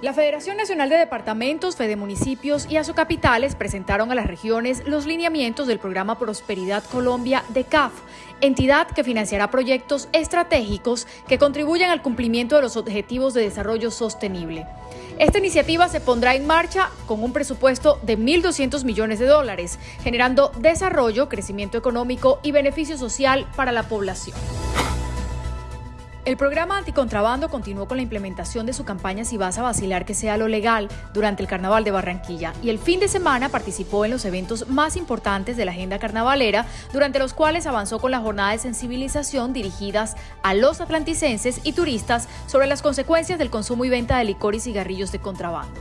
La Federación Nacional de Departamentos, Fede Municipios y Asocapitales presentaron a las regiones los lineamientos del programa Prosperidad Colombia de CAF, entidad que financiará proyectos estratégicos que contribuyan al cumplimiento de los objetivos de desarrollo sostenible. Esta iniciativa se pondrá en marcha con un presupuesto de 1.200 millones de dólares, generando desarrollo, crecimiento económico y beneficio social para la población. El programa anticontrabando continuó con la implementación de su campaña Si vas a vacilar que sea lo legal durante el Carnaval de Barranquilla y el fin de semana participó en los eventos más importantes de la agenda carnavalera, durante los cuales avanzó con la jornada de sensibilización dirigidas a los atlanticenses y turistas sobre las consecuencias del consumo y venta de licor y cigarrillos de contrabando.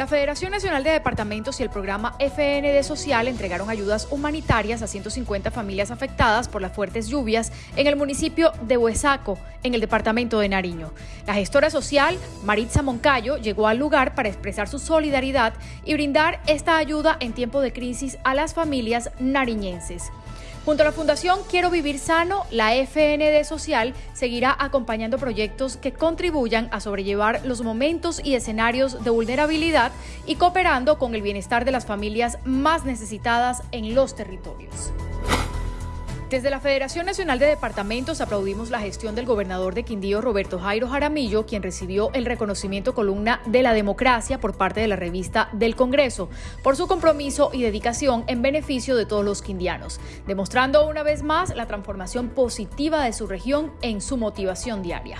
La Federación Nacional de Departamentos y el programa FND Social entregaron ayudas humanitarias a 150 familias afectadas por las fuertes lluvias en el municipio de Huesaco, en el departamento de Nariño. La gestora social, Maritza Moncayo, llegó al lugar para expresar su solidaridad y brindar esta ayuda en tiempo de crisis a las familias nariñenses. Junto a la Fundación Quiero Vivir Sano, la FND Social seguirá acompañando proyectos que contribuyan a sobrellevar los momentos y escenarios de vulnerabilidad y cooperando con el bienestar de las familias más necesitadas en los territorios. Desde la Federación Nacional de Departamentos aplaudimos la gestión del gobernador de Quindío, Roberto Jairo Jaramillo, quien recibió el reconocimiento columna de la democracia por parte de la revista del Congreso, por su compromiso y dedicación en beneficio de todos los quindianos, demostrando una vez más la transformación positiva de su región en su motivación diaria.